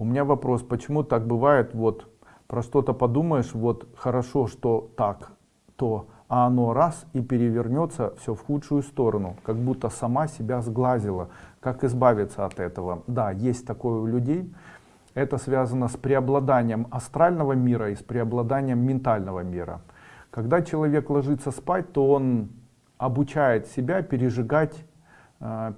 У меня вопрос, почему так бывает, вот про что-то подумаешь, вот хорошо, что так, то, а оно раз и перевернется все в худшую сторону, как будто сама себя сглазила. Как избавиться от этого? Да, есть такое у людей. Это связано с преобладанием астрального мира и с преобладанием ментального мира. Когда человек ложится спать, то он обучает себя пережигать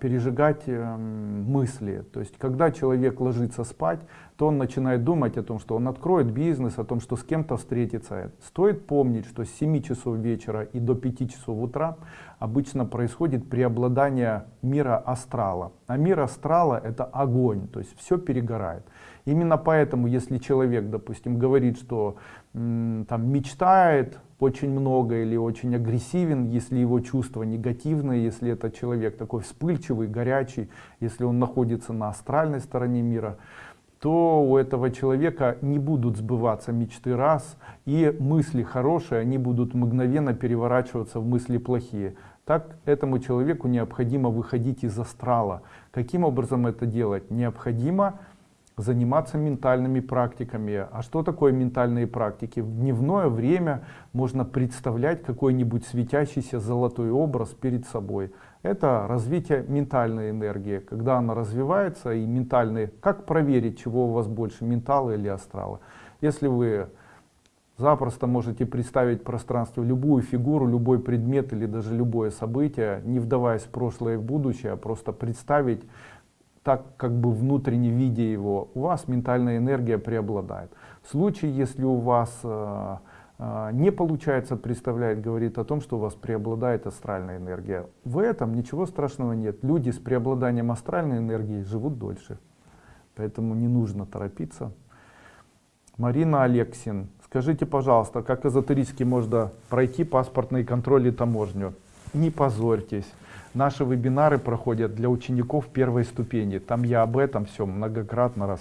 пережигать э, мысли. То есть, когда человек ложится спать, то он начинает думать о том, что он откроет бизнес, о том, что с кем-то встретится. Стоит помнить, что с 7 часов вечера и до 5 часов утра обычно происходит преобладание мира астрала. А мир астрала это огонь, то есть все перегорает. Именно поэтому, если человек, допустим, говорит, что там мечтает очень много или очень агрессивен, если его чувства негативные, если это человек такой вспыльчивый, горячий, если он находится на астральной стороне мира, то у этого человека не будут сбываться мечты раз, и мысли хорошие, они будут мгновенно переворачиваться в мысли плохие. Так этому человеку необходимо выходить из астрала. Каким образом это делать? Необходимо заниматься ментальными практиками. А что такое ментальные практики? В дневное время можно представлять какой-нибудь светящийся золотой образ перед собой. Это развитие ментальной энергии. Когда она развивается и ментальные, как проверить, чего у вас больше, ментала или астрала? Если вы запросто можете представить в пространстве любую фигуру, любой предмет или даже любое событие, не вдаваясь в прошлое и в будущее, а просто представить так как бы внутренне видя его, у вас ментальная энергия преобладает. В случае, если у вас э, э, не получается представлять, говорит о том, что у вас преобладает астральная энергия. В этом ничего страшного нет. Люди с преобладанием астральной энергии живут дольше. Поэтому не нужно торопиться. Марина Алексин, скажите, пожалуйста, как эзотерически можно пройти паспортный контроль и таможню? Не позорьтесь. Наши вебинары проходят для учеников первой ступени. Там я об этом все многократно рассказываю.